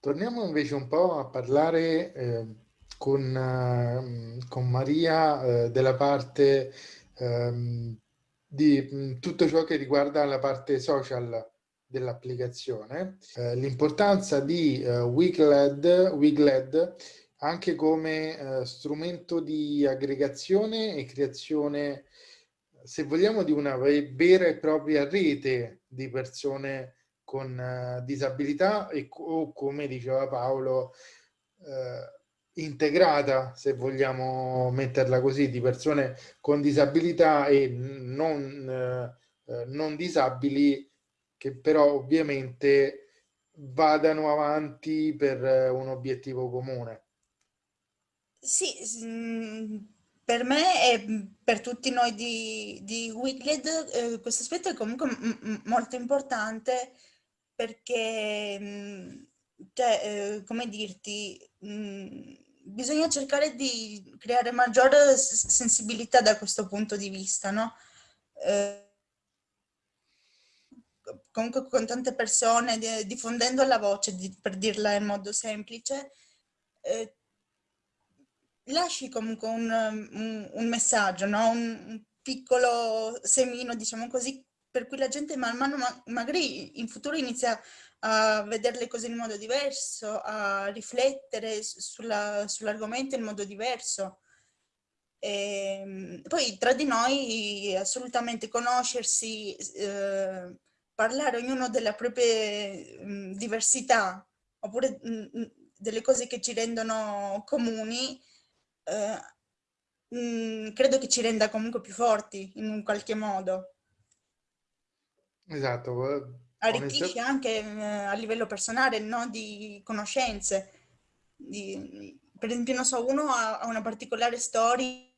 torniamo invece un po' a parlare eh, con, eh, con, Maria eh, della parte ehm, di mh, mm, tutto ciò che riguarda la parte social dell'applicazione, eh, l'importanza di uh, Wigled, Wigled anche come uh, strumento di aggregazione e creazione, se vogliamo, di una vera e propria rete di persone con uh, disabilità e o come diceva Paolo, integrata, se vogliamo metterla così, di persone con disabilità e non, non disabili che però ovviamente vadano avanti per eh, un obiettivo comune. Sì, mm, per me e per tutti noi di, di Wicked eh, questo aspetto è comunque molto importante perché, mm, cioè, eh, come dirti, mh, mm, bisogna cercare di creare maggiore sensibilità da questo punto di vista, no? Eh, comunque con tante persone, diffondendo la voce, per dirla in modo semplice, eh, lasci comunque un, un, un messaggio, no? un, un, piccolo semino, diciamo così, per cui la gente man mano ma magari in futuro inizia a vedere le cose in modo diverso, a riflettere sull'argomento sull in modo diverso. E, ehm, poi tra di noi assolutamente conoscersi, eh, parlare ognuno delle proprie mh, diversità oppure mh, delle cose che ci rendono comuni, eh, mh, credo che ci renda comunque più forti in un qualche modo. Esatto. Arricchisce anche eh, a livello personale, no? di conoscenze. Di, per esempio, non so, uno ha, ha una particolare storia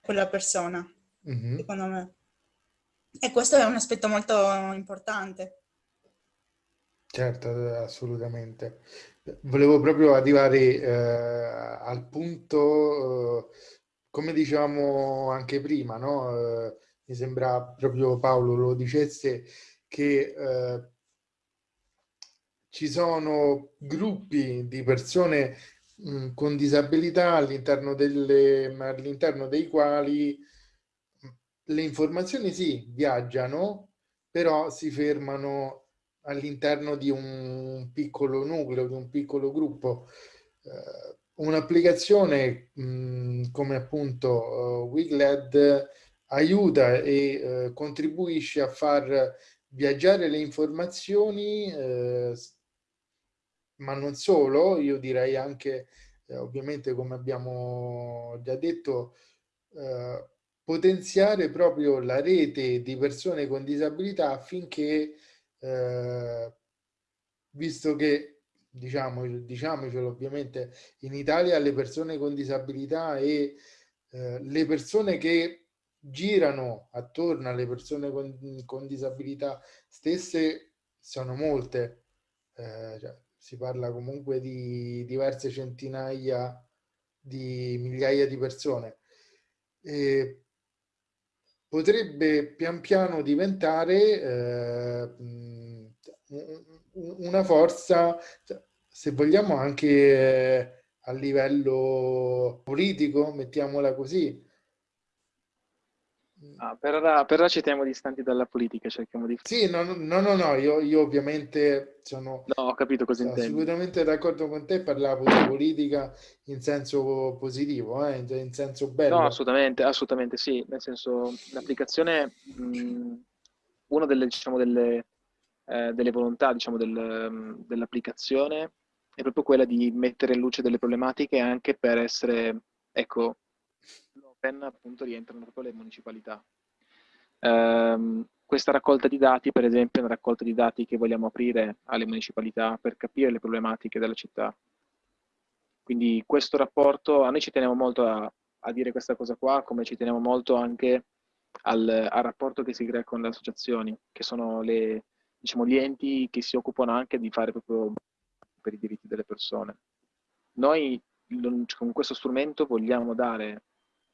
quella persona, mm -hmm. secondo me. E questo è un aspetto molto importante. Certo, assolutamente. Volevo proprio arrivare eh, al punto, eh, come dicevamo anche prima, no? eh, mi sembra proprio Paolo lo dicesse, che eh, ci sono gruppi di persone mh, con disabilità all'interno all dei quali le informazioni sì, viaggiano, però si fermano all'interno di un piccolo nucleo, di un piccolo gruppo. Uh, Un'applicazione come appunto uh, Wigled aiuta e uh, contribuisce a far viaggiare le informazioni, ma non solo, io direi anche, ovviamente come abbiamo già detto, potenziare proprio la rete di persone con disabilità affinché, eh, visto che, diciamo, diciamocelo ovviamente, in Italia le persone con disabilità e eh, le persone che girano attorno alle persone con, con disabilità stesse sono molte, eh, cioè, si parla comunque di diverse centinaia di migliaia di persone. E potrebbe pian piano diventare eh, una forza, se vogliamo anche eh, a livello politico, mettiamola così, Ah, per, ora, per, ora, ci teniamo distanti dalla politica, cerchiamo di... Sì, no, no, no, no io, io, ovviamente sono no, ho capito cosa sono assolutamente d'accordo con te, parlavo di politica in senso positivo, eh, in senso bello. No, assolutamente, assolutamente sì, nel senso l'applicazione, una delle, diciamo, delle, eh, delle volontà diciamo, del, dell'applicazione è proprio quella di mettere in luce delle problematiche anche per essere, ecco, Open appunto rientrano proprio le municipalità. Um, questa raccolta di dati, per esempio, è una raccolta di dati che vogliamo aprire alle municipalità per capire le problematiche della città. Quindi questo rapporto, a noi ci teniamo molto a, a dire questa cosa qua, come ci teniamo molto anche al, al rapporto che si crea con le associazioni, che sono le, diciamo, gli enti che si occupano anche di fare proprio per i diritti delle persone. Noi con questo strumento vogliamo dare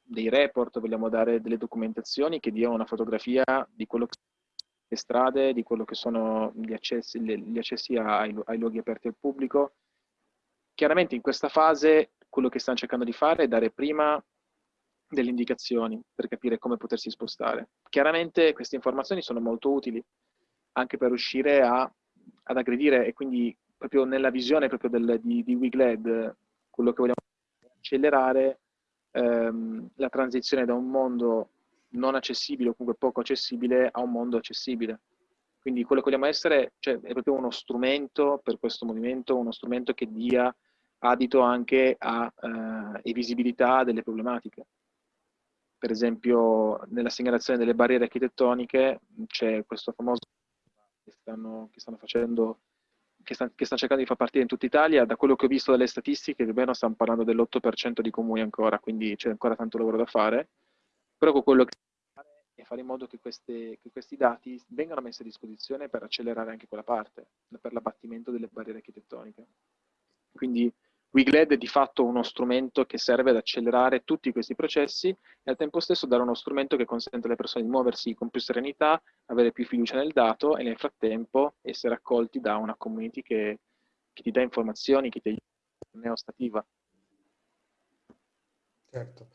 dei report, vogliamo dare delle documentazioni che diano una fotografia di quello che le strade, di quello che sono gli accessi, gli accessi ai, ai luoghi aperti al pubblico. Chiaramente in questa fase quello che stanno cercando di fare è dare prima delle indicazioni per capire come potersi spostare. Chiaramente queste informazioni sono molto utili anche per riuscire a, ad aggredire e quindi proprio nella visione proprio del, di, di WeGlad, quello che vogliamo accelerare ehm, la transizione da un mondo non accessibile o comunque poco accessibile a un mondo accessibile. Quindi quello che vogliamo essere cioè, è proprio uno strumento per questo movimento, uno strumento che dia adito anche a eh, visibilità delle problematiche. Per esempio, nella segnalazione delle barriere architettoniche c'è questo famoso che stanno, che stanno facendo che, sta, che stanno cercando di far partire in tutta Italia, da quello che ho visto dalle statistiche, più o meno stiamo parlando dell'8% di comuni ancora, quindi c'è ancora tanto lavoro da fare, però con quello che fare è fare in modo che, queste, che questi dati vengano messi a disposizione per accelerare anche quella parte, per l'abbattimento delle barriere architettoniche. Quindi WeGlad è di fatto uno strumento che serve ad accelerare tutti questi processi e al tempo stesso dare uno strumento che consente alle persone di muoversi con più serenità, avere più fiducia nel dato e nel frattempo essere accolti da una community che, che ti dà informazioni, che ti aiuta neostativa. Certo.